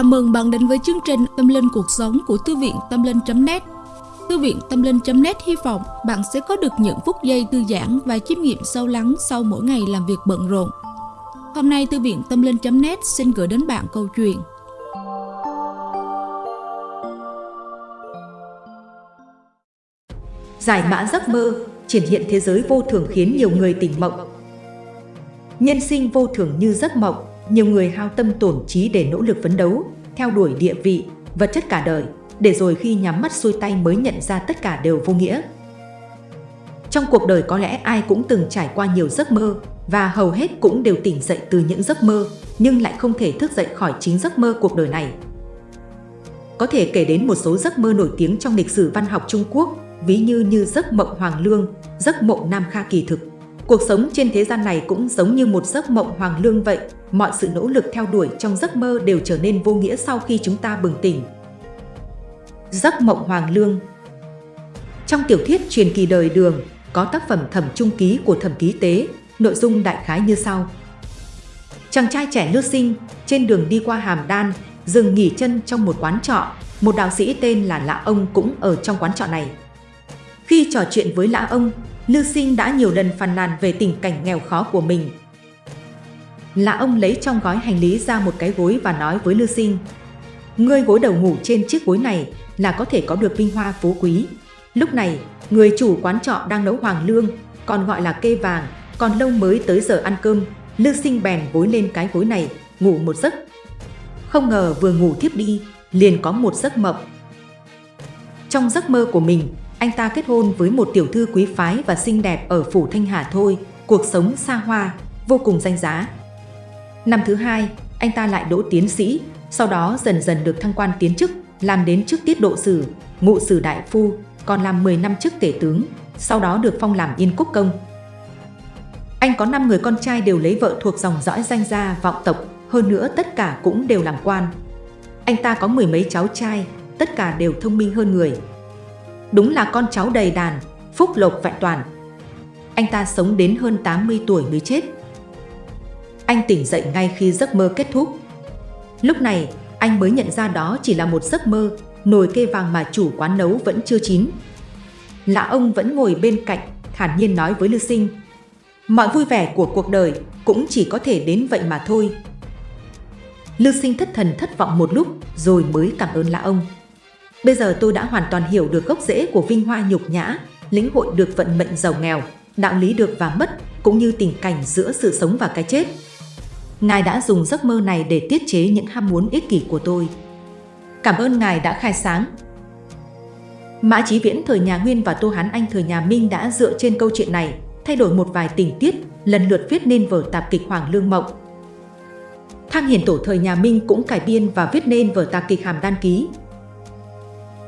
Chào mừng bạn đến với chương trình Tâm Linh Cuộc Sống của Thư viện Tâm Linh.net Thư viện Tâm Linh.net hy vọng bạn sẽ có được những phút giây thư giãn và chiêm nghiệm sâu lắng sau mỗi ngày làm việc bận rộn. Hôm nay Thư viện Tâm Linh.net xin gửi đến bạn câu chuyện Giải mã giấc mơ, triển hiện thế giới vô thường khiến nhiều người tỉnh mộng. Nhân sinh vô thường như giấc mộng, nhiều người hao tâm tổn trí để nỗ lực phấn đấu, theo đuổi địa vị, vật chất cả đời, để rồi khi nhắm mắt xuôi tay mới nhận ra tất cả đều vô nghĩa. Trong cuộc đời có lẽ ai cũng từng trải qua nhiều giấc mơ và hầu hết cũng đều tỉnh dậy từ những giấc mơ nhưng lại không thể thức dậy khỏi chính giấc mơ cuộc đời này. Có thể kể đến một số giấc mơ nổi tiếng trong lịch sử văn học Trung Quốc, ví như như giấc mộng Hoàng Lương, giấc mộng Nam Kha kỳ thực. Cuộc sống trên thế gian này cũng giống như một giấc mộng Hoàng Lương vậy, mọi sự nỗ lực theo đuổi trong giấc mơ đều trở nên vô nghĩa sau khi chúng ta bừng tỉnh. Giấc mộng Hoàng Lương Trong tiểu thuyết truyền kỳ đời đường, có tác phẩm thẩm trung ký của thẩm ký tế, nội dung đại khái như sau. Chàng trai trẻ nước sinh, trên đường đi qua Hàm Đan, dừng nghỉ chân trong một quán trọ, một đạo sĩ tên là Lã Ông cũng ở trong quán trọ này. Khi trò chuyện với Lã Ông, Lưu Sinh đã nhiều lần phàn nàn về tình cảnh nghèo khó của mình, là ông lấy trong gói hành lý ra một cái gối và nói với Lưu Sinh. Ngươi gối đầu ngủ trên chiếc gối này là có thể có được vinh hoa phú quý. Lúc này, người chủ quán trọ đang nấu hoàng lương, còn gọi là kê vàng, còn lâu mới tới giờ ăn cơm. Lưu Sinh bèn gối lên cái gối này, ngủ một giấc. Không ngờ vừa ngủ thiếp đi, liền có một giấc mộng. Trong giấc mơ của mình, anh ta kết hôn với một tiểu thư quý phái và xinh đẹp ở phủ Thanh Hà thôi, cuộc sống xa hoa, vô cùng danh giá. Năm thứ hai, anh ta lại đỗ tiến sĩ, sau đó dần dần được thăng quan tiến chức, làm đến chức tiết độ sử, ngụ sử đại phu, còn làm 10 năm chức tể tướng, sau đó được phong làm yên quốc công. Anh có 5 người con trai đều lấy vợ thuộc dòng dõi danh gia vọng tộc, hơn nữa tất cả cũng đều làm quan. Anh ta có mười mấy cháu trai, tất cả đều thông minh hơn người. Đúng là con cháu đầy đàn, phúc lộc vạn toàn. Anh ta sống đến hơn 80 tuổi mới chết. Anh tỉnh dậy ngay khi giấc mơ kết thúc. Lúc này, anh mới nhận ra đó chỉ là một giấc mơ, nồi kê vàng mà chủ quán nấu vẫn chưa chín. Lạ ông vẫn ngồi bên cạnh, thản nhiên nói với Lư Sinh. Mọi vui vẻ của cuộc đời cũng chỉ có thể đến vậy mà thôi. Lư Sinh thất thần thất vọng một lúc rồi mới cảm ơn lạ ông. Bây giờ tôi đã hoàn toàn hiểu được gốc rễ của vinh hoa nhục nhã, lĩnh hội được vận mệnh giàu nghèo, đạo lý được và mất, cũng như tình cảnh giữa sự sống và cái chết. Ngài đã dùng giấc mơ này để tiết chế những ham muốn ích kỷ của tôi. Cảm ơn Ngài đã khai sáng. Mã Chí Viễn thời nhà Nguyên và Tô Hán Anh thời nhà Minh đã dựa trên câu chuyện này, thay đổi một vài tình tiết, lần lượt viết nên vở tạp kịch Hoàng Lương Mộng. Thang Hiền Tổ thời nhà Minh cũng cải biên và viết nên vở tạp kịch Hàm Đan Ký.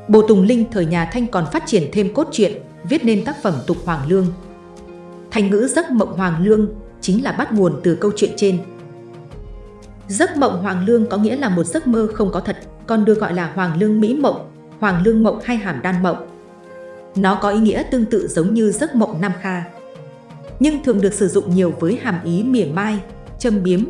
Bồ Tùng Linh thời nhà Thanh còn phát triển thêm cốt truyện, viết nên tác phẩm Tục Hoàng Lương. Thành ngữ giấc mộng Hoàng Lương chính là bắt nguồn từ câu chuyện trên. Giấc mộng Hoàng Lương có nghĩa là một giấc mơ không có thật, còn được gọi là Hoàng Lương Mỹ Mộng, Hoàng Lương Mộng hay Hàm Đan Mộng. Nó có ý nghĩa tương tự giống như giấc mộng Nam Kha, nhưng thường được sử dụng nhiều với hàm ý mỉa mai, châm biếm.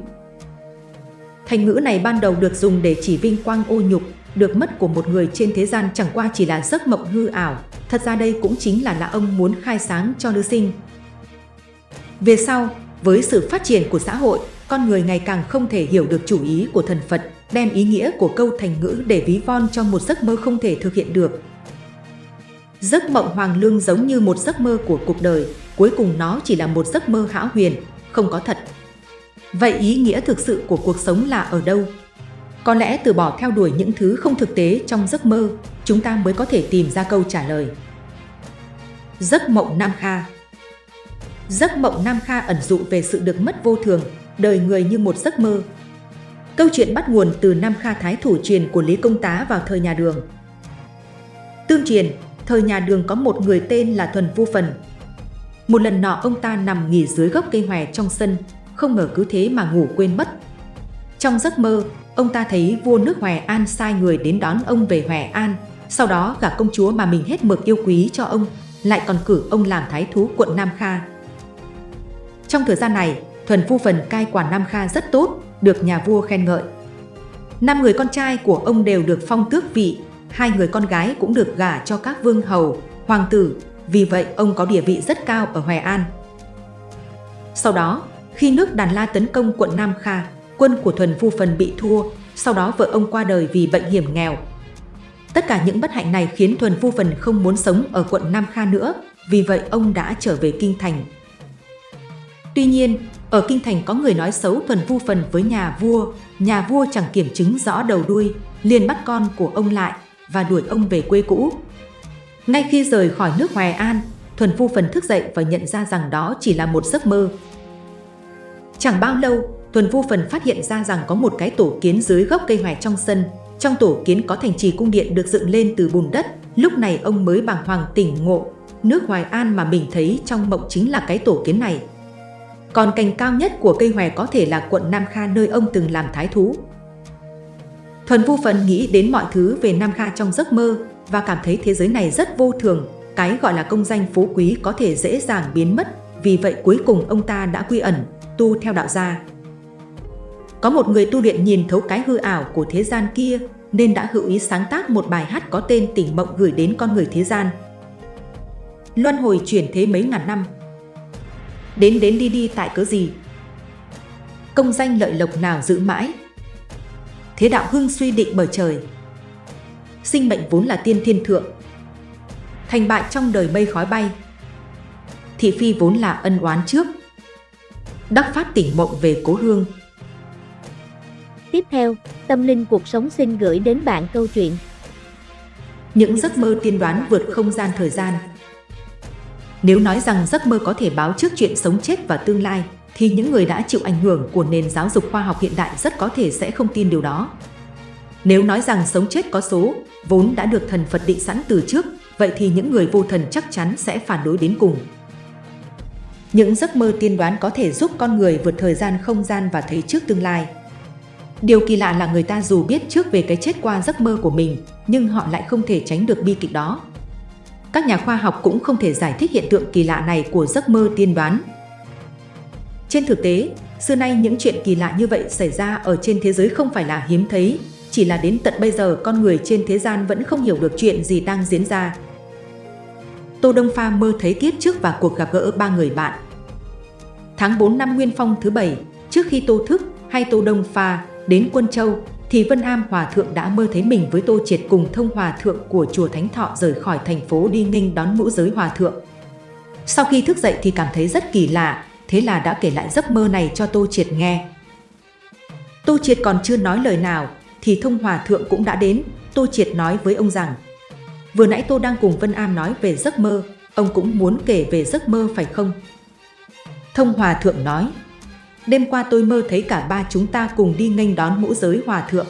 Thành ngữ này ban đầu được dùng để chỉ vinh quang ô nhục, được mất của một người trên thế gian chẳng qua chỉ là giấc mộng hư ảo, thật ra đây cũng chính là là ông muốn khai sáng cho nữ sinh. Về sau, với sự phát triển của xã hội, con người ngày càng không thể hiểu được chủ ý của thần Phật, đem ý nghĩa của câu thành ngữ để ví von cho một giấc mơ không thể thực hiện được. Giấc mộng hoàng lương giống như một giấc mơ của cuộc đời, cuối cùng nó chỉ là một giấc mơ hão huyền, không có thật. Vậy ý nghĩa thực sự của cuộc sống là ở đâu? Có lẽ từ bỏ theo đuổi những thứ không thực tế trong giấc mơ, chúng ta mới có thể tìm ra câu trả lời. Giấc mộng Nam Kha Giấc mộng Nam Kha ẩn dụ về sự được mất vô thường, đời người như một giấc mơ. Câu chuyện bắt nguồn từ Nam Kha Thái thủ truyền của Lý Công Tá vào thời nhà Đường. Tương truyền, thời nhà Đường có một người tên là Thuần Vu Phần. Một lần nọ ông ta nằm nghỉ dưới gốc cây hòe trong sân, không ngờ cứ thế mà ngủ quên mất. Trong giấc mơ, ông ta thấy vua nước Hoài An sai người đến đón ông về Hoài An, sau đó gả công chúa mà mình hết mực yêu quý cho ông, lại còn cử ông làm thái thú quận Nam Kha. Trong thời gian này, thuần phu phần cai quản Nam Kha rất tốt, được nhà vua khen ngợi. Năm người con trai của ông đều được phong tước vị, hai người con gái cũng được gả cho các vương hầu, hoàng tử, vì vậy ông có địa vị rất cao ở Hoài An. Sau đó, khi nước Đàn La tấn công quận Nam Kha, quân của Thuần Phu Phần bị thua, sau đó vợ ông qua đời vì bệnh hiểm nghèo. Tất cả những bất hạnh này khiến Thuần Phu Phần không muốn sống ở quận Nam Kha nữa, vì vậy ông đã trở về Kinh Thành. Tuy nhiên, ở Kinh Thành có người nói xấu Thuần Phu Phần với nhà vua, nhà vua chẳng kiểm chứng rõ đầu đuôi, liền bắt con của ông lại và đuổi ông về quê cũ. Ngay khi rời khỏi nước Hoài An, Thuần Phu Phần thức dậy và nhận ra rằng đó chỉ là một giấc mơ. Chẳng bao lâu, Tuần Vu Phần phát hiện ra rằng có một cái tổ kiến dưới gốc cây hoài trong sân. Trong tổ kiến có thành trì cung điện được dựng lên từ bùn đất. Lúc này ông mới bàng hoàng tỉnh ngộ. Nước Hoài An mà mình thấy trong mộng chính là cái tổ kiến này. Còn cành cao nhất của cây hoài có thể là quận Nam Kha nơi ông từng làm thái thú. Thuần Vu Phần nghĩ đến mọi thứ về Nam Kha trong giấc mơ và cảm thấy thế giới này rất vô thường. Cái gọi là công danh phú quý có thể dễ dàng biến mất. Vì vậy cuối cùng ông ta đã quy ẩn, tu theo đạo gia. Có một người tu luyện nhìn thấu cái hư ảo của thế gian kia, nên đã hữu ý sáng tác một bài hát có tên Tỉnh Mộng gửi đến con người thế gian. Luân hồi chuyển thế mấy ngàn năm. Đến đến đi đi tại cớ gì? Công danh lợi lộc nào giữ mãi? Thế đạo hưng suy định bởi trời. Sinh mệnh vốn là tiên thiên thượng. Thành bại trong đời mây khói bay. Thị phi vốn là ân oán trước. Đắc phát tỉnh mộng về cố hương. Tiếp theo, Tâm Linh Cuộc Sống xin gửi đến bạn câu chuyện Những giấc mơ tiên đoán vượt không gian thời gian Nếu nói rằng giấc mơ có thể báo trước chuyện sống chết và tương lai, thì những người đã chịu ảnh hưởng của nền giáo dục khoa học hiện đại rất có thể sẽ không tin điều đó. Nếu nói rằng sống chết có số, vốn đã được thần Phật định sẵn từ trước, vậy thì những người vô thần chắc chắn sẽ phản đối đến cùng. Những giấc mơ tiên đoán có thể giúp con người vượt thời gian không gian và thấy trước tương lai. Điều kỳ lạ là người ta dù biết trước về cái chết qua giấc mơ của mình, nhưng họ lại không thể tránh được bi kịch đó. Các nhà khoa học cũng không thể giải thích hiện tượng kỳ lạ này của giấc mơ tiên đoán. Trên thực tế, xưa nay những chuyện kỳ lạ như vậy xảy ra ở trên thế giới không phải là hiếm thấy, chỉ là đến tận bây giờ con người trên thế gian vẫn không hiểu được chuyện gì đang diễn ra. Tô Đông Pha mơ thấy kiếp trước và cuộc gặp gỡ ba người bạn. Tháng 4 năm Nguyên Phong thứ bảy, trước khi Tô thức hay Tô Đông Pha Đến Quân Châu, thì Vân Am Hòa Thượng đã mơ thấy mình với Tô Triệt cùng thông Hòa Thượng của Chùa Thánh Thọ rời khỏi thành phố đi nghinh đón ngũ giới Hòa Thượng. Sau khi thức dậy thì cảm thấy rất kỳ lạ, thế là đã kể lại giấc mơ này cho Tô Triệt nghe. Tô Triệt còn chưa nói lời nào, thì thông Hòa Thượng cũng đã đến, Tô Triệt nói với ông rằng Vừa nãy Tô đang cùng Vân Am nói về giấc mơ, ông cũng muốn kể về giấc mơ phải không? Thông Hòa Thượng nói Đêm qua tôi mơ thấy cả ba chúng ta cùng đi nghênh đón mũ giới hòa thượng.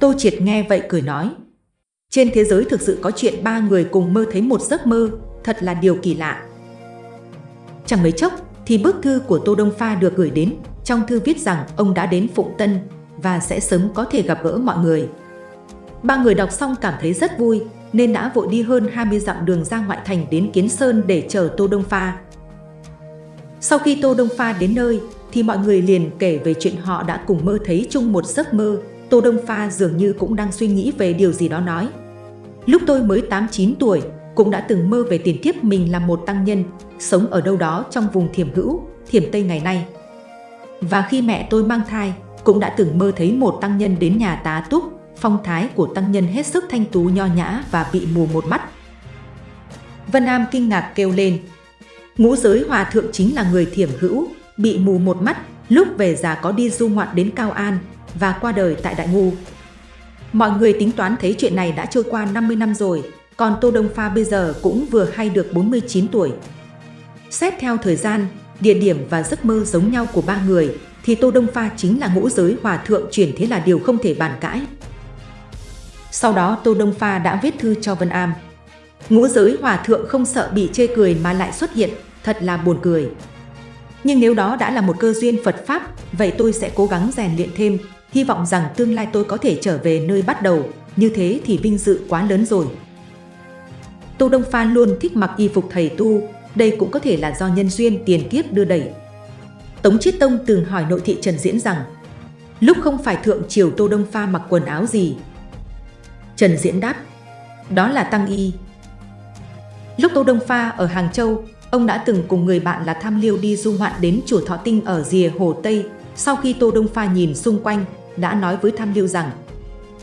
Tô Triệt nghe vậy cười nói. Trên thế giới thực sự có chuyện ba người cùng mơ thấy một giấc mơ, thật là điều kỳ lạ. Chẳng mấy chốc thì bức thư của Tô Đông Pha được gửi đến, trong thư viết rằng ông đã đến Phụng Tân và sẽ sớm có thể gặp gỡ mọi người. Ba người đọc xong cảm thấy rất vui nên đã vội đi hơn 20 dặm đường ra ngoại thành đến Kiến Sơn để chờ Tô Đông Pha. Sau khi Tô Đông Pha đến nơi thì mọi người liền kể về chuyện họ đã cùng mơ thấy chung một giấc mơ. Tô Đông Pha dường như cũng đang suy nghĩ về điều gì đó nói. Lúc tôi mới 8-9 tuổi, cũng đã từng mơ về tiền kiếp mình là một tăng nhân, sống ở đâu đó trong vùng thiểm hữu, thiểm Tây ngày nay. Và khi mẹ tôi mang thai, cũng đã từng mơ thấy một tăng nhân đến nhà tá túc, phong thái của tăng nhân hết sức thanh tú nho nhã và bị mù một mắt. Vân Am kinh ngạc kêu lên, ngũ giới hòa thượng chính là người thiểm hữu, bị mù một mắt, lúc về già có đi du ngoạn đến Cao An và qua đời tại Đại Ngu. Mọi người tính toán thấy chuyện này đã trôi qua 50 năm rồi, còn Tô Đông Pha bây giờ cũng vừa hay được 49 tuổi. Xét theo thời gian, địa điểm và giấc mơ giống nhau của ba người, thì Tô Đông Pha chính là ngũ giới hòa thượng chuyển thế là điều không thể bàn cãi. Sau đó Tô Đông Pha đã viết thư cho Vân Am. Ngũ giới hòa thượng không sợ bị chê cười mà lại xuất hiện, thật là buồn cười. Nhưng nếu đó đã là một cơ duyên Phật Pháp, vậy tôi sẽ cố gắng rèn luyện thêm, hy vọng rằng tương lai tôi có thể trở về nơi bắt đầu, như thế thì vinh dự quá lớn rồi. Tô Đông Pha luôn thích mặc y phục thầy tu, đây cũng có thể là do nhân duyên tiền kiếp đưa đẩy. Tống Chiết Tông từng hỏi nội thị Trần Diễn rằng, Lúc không phải thượng triều Tô Đông Pha mặc quần áo gì? Trần Diễn đáp, đó là Tăng Y. Lúc Tô Đông Pha ở Hàng Châu, ông đã từng cùng người bạn là Tham Liêu đi du ngoạn đến chùa Thọ Tinh ở rìa Hồ Tây. Sau khi Tô Đông Pha nhìn xung quanh, đã nói với Tham Liêu rằng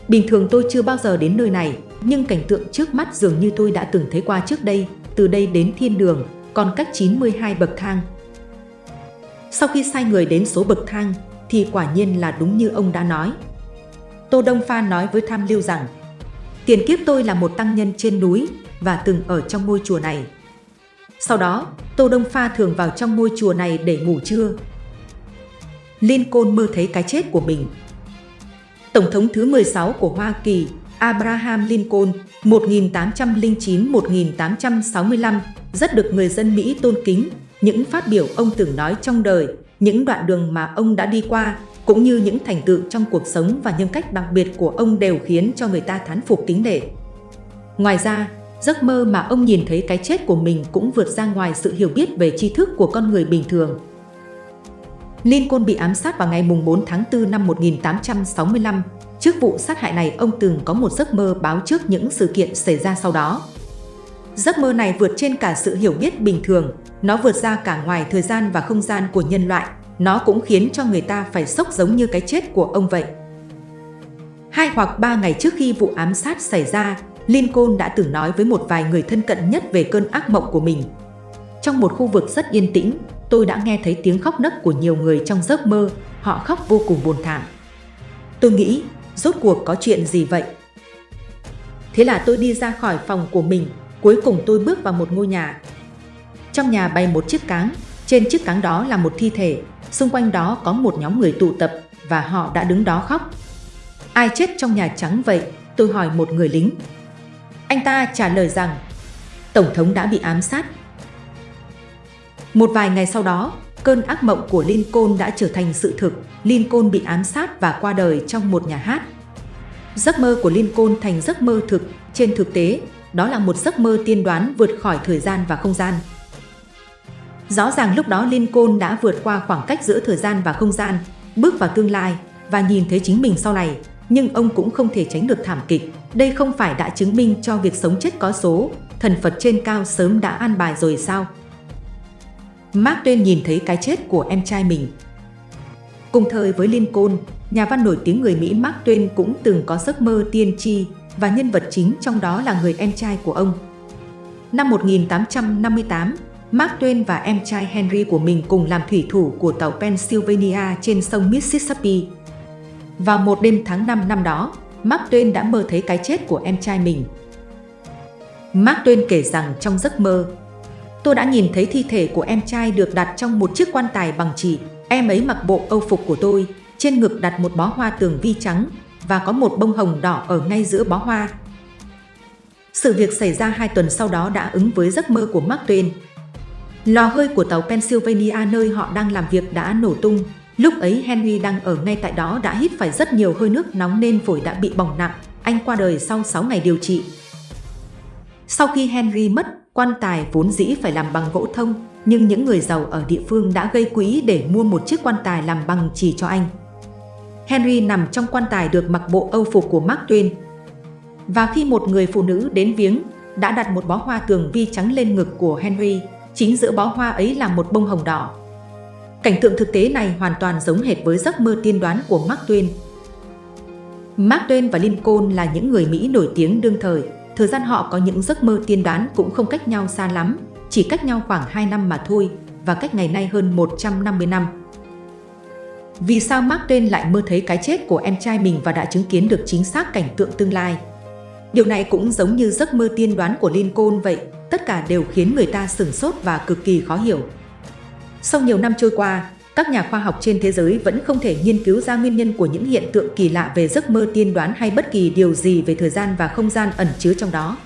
Bình thường tôi chưa bao giờ đến nơi này, nhưng cảnh tượng trước mắt dường như tôi đã từng thấy qua trước đây, từ đây đến thiên đường, còn cách 92 bậc thang. Sau khi sai người đến số bậc thang, thì quả nhiên là đúng như ông đã nói. Tô Đông Pha nói với Tham Liêu rằng, tiền kiếp tôi là một tăng nhân trên núi và từng ở trong ngôi chùa này. Sau đó, Tô Đông Pha thường vào trong ngôi chùa này để ngủ trưa. Lincoln mơ thấy cái chết của mình. Tổng thống thứ 16 của Hoa Kỳ, Abraham Lincoln, 1809-1865, rất được người dân Mỹ tôn kính. Những phát biểu ông từng nói trong đời, những đoạn đường mà ông đã đi qua, cũng như những thành tựu trong cuộc sống và nhân cách đặc biệt của ông đều khiến cho người ta thán phục kính nể. Ngoài ra, giấc mơ mà ông nhìn thấy cái chết của mình cũng vượt ra ngoài sự hiểu biết về tri thức của con người bình thường. Lincoln bị ám sát vào ngày 4 tháng 4 năm 1865. Trước vụ sát hại này, ông từng có một giấc mơ báo trước những sự kiện xảy ra sau đó. Giấc mơ này vượt trên cả sự hiểu biết bình thường, nó vượt ra cả ngoài thời gian và không gian của nhân loại. Nó cũng khiến cho người ta phải sốc giống như cái chết của ông vậy. Hai hoặc ba ngày trước khi vụ ám sát xảy ra, Lincoln đã từng nói với một vài người thân cận nhất về cơn ác mộng của mình. Trong một khu vực rất yên tĩnh, tôi đã nghe thấy tiếng khóc nấc của nhiều người trong giấc mơ, họ khóc vô cùng buồn thảm. Tôi nghĩ, rốt cuộc có chuyện gì vậy? Thế là tôi đi ra khỏi phòng của mình, cuối cùng tôi bước vào một ngôi nhà. Trong nhà bày một chiếc cáng, trên chiếc cáng đó là một thi thể, xung quanh đó có một nhóm người tụ tập và họ đã đứng đó khóc. Ai chết trong nhà trắng vậy? Tôi hỏi một người lính. Anh ta trả lời rằng Tổng thống đã bị ám sát. Một vài ngày sau đó, cơn ác mộng của Lincoln đã trở thành sự thực. Lincoln bị ám sát và qua đời trong một nhà hát. Giấc mơ của Lincoln thành giấc mơ thực. Trên thực tế, đó là một giấc mơ tiên đoán vượt khỏi thời gian và không gian. Rõ ràng lúc đó Lincoln đã vượt qua khoảng cách giữa thời gian và không gian, bước vào tương lai và nhìn thấy chính mình sau này, nhưng ông cũng không thể tránh được thảm kịch. Đây không phải đã chứng minh cho việc sống chết có số, thần Phật trên cao sớm đã an bài rồi sao? Mark Twain nhìn thấy cái chết của em trai mình. Cùng thời với Lincoln, nhà văn nổi tiếng người Mỹ Mark Twain cũng từng có giấc mơ tiên tri và nhân vật chính trong đó là người em trai của ông. Năm 1858, Mark Twain và em trai Henry của mình cùng làm thủy thủ của tàu Pennsylvania trên sông Mississippi. Vào một đêm tháng 5 năm đó, Mark Twain đã mơ thấy cái chết của em trai mình. Mark Twain kể rằng trong giấc mơ, tôi đã nhìn thấy thi thể của em trai được đặt trong một chiếc quan tài bằng chỉ. Em ấy mặc bộ âu phục của tôi, trên ngực đặt một bó hoa tường vi trắng và có một bông hồng đỏ ở ngay giữa bó hoa. Sự việc xảy ra hai tuần sau đó đã ứng với giấc mơ của Mark Twain. Lò hơi của tàu Pennsylvania nơi họ đang làm việc đã nổ tung. Lúc ấy Henry đang ở ngay tại đó đã hít phải rất nhiều hơi nước nóng nên phổi đã bị bỏng nặng. Anh qua đời sau 6 ngày điều trị. Sau khi Henry mất, quan tài vốn dĩ phải làm bằng gỗ thông, nhưng những người giàu ở địa phương đã gây quỹ để mua một chiếc quan tài làm bằng chỉ cho anh. Henry nằm trong quan tài được mặc bộ âu phục của Mark Twain. Và khi một người phụ nữ đến viếng, đã đặt một bó hoa tường vi trắng lên ngực của Henry, chính giữa bó hoa ấy là một bông hồng đỏ. Cảnh tượng thực tế này hoàn toàn giống hệt với giấc mơ tiên đoán của Mark Twain. Mark Twain và Lincoln là những người Mỹ nổi tiếng đương thời, thời gian họ có những giấc mơ tiên đoán cũng không cách nhau xa lắm, chỉ cách nhau khoảng 2 năm mà thôi, và cách ngày nay hơn 150 năm. Vì sao Mark Twain lại mơ thấy cái chết của em trai mình và đã chứng kiến được chính xác cảnh tượng tương lai? Điều này cũng giống như giấc mơ tiên đoán của Lincoln vậy, tất cả đều khiến người ta sửng sốt và cực kỳ khó hiểu. Sau nhiều năm trôi qua, các nhà khoa học trên thế giới vẫn không thể nghiên cứu ra nguyên nhân của những hiện tượng kỳ lạ về giấc mơ tiên đoán hay bất kỳ điều gì về thời gian và không gian ẩn chứa trong đó.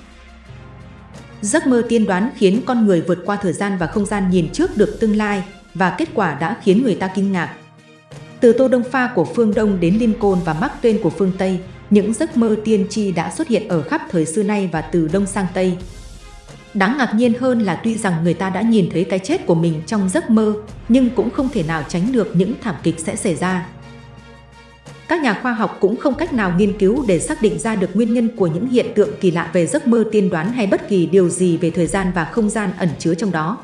Giấc mơ tiên đoán khiến con người vượt qua thời gian và không gian nhìn trước được tương lai và kết quả đã khiến người ta kinh ngạc. Từ Tô Đông Pha của phương Đông đến Lincoln và Mark Twain của phương Tây, những giấc mơ tiên tri đã xuất hiện ở khắp thời xưa nay và từ Đông sang Tây. Đáng ngạc nhiên hơn là tuy rằng người ta đã nhìn thấy cái chết của mình trong giấc mơ, nhưng cũng không thể nào tránh được những thảm kịch sẽ xảy ra. Các nhà khoa học cũng không cách nào nghiên cứu để xác định ra được nguyên nhân của những hiện tượng kỳ lạ về giấc mơ tiên đoán hay bất kỳ điều gì về thời gian và không gian ẩn chứa trong đó.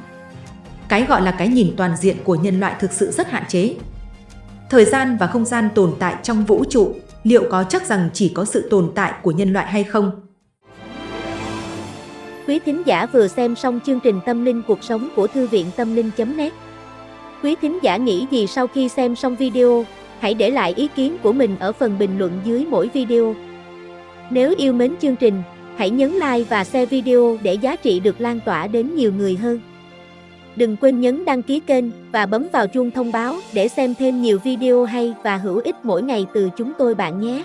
Cái gọi là cái nhìn toàn diện của nhân loại thực sự rất hạn chế. Thời gian và không gian tồn tại trong vũ trụ, liệu có chắc rằng chỉ có sự tồn tại của nhân loại hay không? Quý thính giả vừa xem xong chương trình Tâm linh cuộc sống của Thư viện Tâm linh.net Quý thính giả nghĩ gì sau khi xem xong video? Hãy để lại ý kiến của mình ở phần bình luận dưới mỗi video. Nếu yêu mến chương trình, hãy nhấn like và share video để giá trị được lan tỏa đến nhiều người hơn. Đừng quên nhấn đăng ký kênh và bấm vào chuông thông báo để xem thêm nhiều video hay và hữu ích mỗi ngày từ chúng tôi bạn nhé.